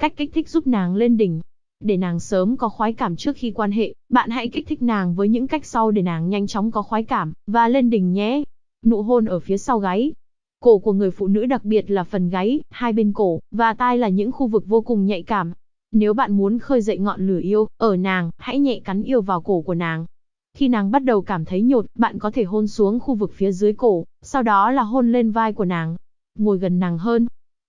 Cách kích thích giúp nàng lên đỉnh. Để nàng sớm có khoái cảm trước khi quan hệ, bạn hãy kích thích nàng với những cách sau để nàng nhanh chóng có khoái cảm, và lên đỉnh nhé. Nụ hôn ở phía sau gáy. Cổ của người phụ nữ đặc biệt là phần gáy, hai bên cổ, và tai là những khu vực vô cùng nhạy cảm. Nếu bạn muốn khơi dậy ngọn lửa yêu, ở nàng, hãy nhẹ cắn yêu vào cổ của nàng. Khi nàng bắt đầu cảm thấy nhột, bạn có thể hôn xuống khu vực phía dưới cổ, sau đó là hôn lên vai của nàng. Ngồi gần nàng hơn,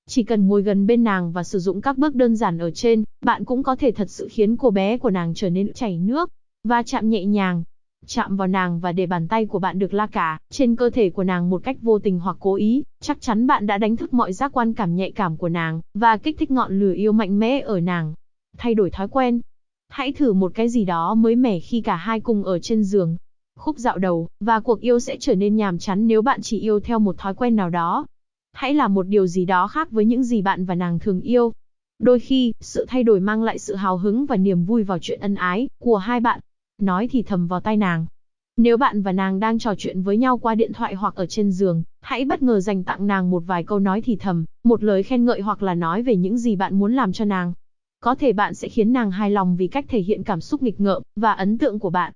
chỉ cần ngồi gần bên nàng và sử dụng các bước đơn giản ở trên, bạn cũng có thể thật sự khiến cô bé của nàng trở nên chảy nước. Và chạm nhẹ nhàng. Chạm vào nàng và để bàn tay của bạn được la cả trên cơ thể của nàng một cách vô tình hoặc cố ý, chắc chắn bạn đã đánh thức mọi giác quan cảm nhạy cảm của nàng, và kích thích ngọn lửa yêu mạnh mẽ ở nàng. Thay đổi thói quen. Hãy thử một cái gì đó mới mẻ khi cả hai cùng ở trên giường. Khúc dạo đầu, và cuộc yêu sẽ trở nên nhàm chán nếu bạn chỉ yêu theo một thói quen nào đó. Hãy làm một điều gì đó khác với những gì bạn và nàng thường yêu. Đôi khi, sự thay đổi mang lại sự hào hứng và niềm vui vào chuyện ân ái của hai bạn. Nói thì thầm vào tai nàng. Nếu bạn và nàng đang trò chuyện với nhau qua điện thoại hoặc ở trên giường, hãy bất ngờ dành tặng nàng một vài câu nói thì thầm, một lời khen ngợi hoặc là nói về những gì bạn muốn làm cho nàng. Có thể bạn sẽ khiến nàng hài lòng vì cách thể hiện cảm xúc nghịch ngợm và ấn tượng của bạn.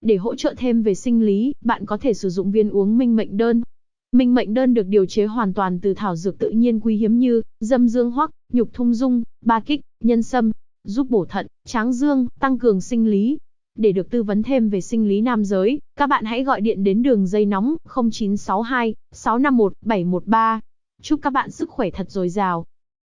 Để hỗ trợ thêm về sinh lý, bạn có thể sử dụng viên uống minh mệnh đơn Minh mệnh đơn được điều chế hoàn toàn từ thảo dược tự nhiên quý hiếm như dâm dương hoắc, nhục thung dung, ba kích, nhân sâm, giúp bổ thận, tráng dương, tăng cường sinh lý. Để được tư vấn thêm về sinh lý nam giới, các bạn hãy gọi điện đến đường dây nóng 0962 651 713. Chúc các bạn sức khỏe thật dồi dào.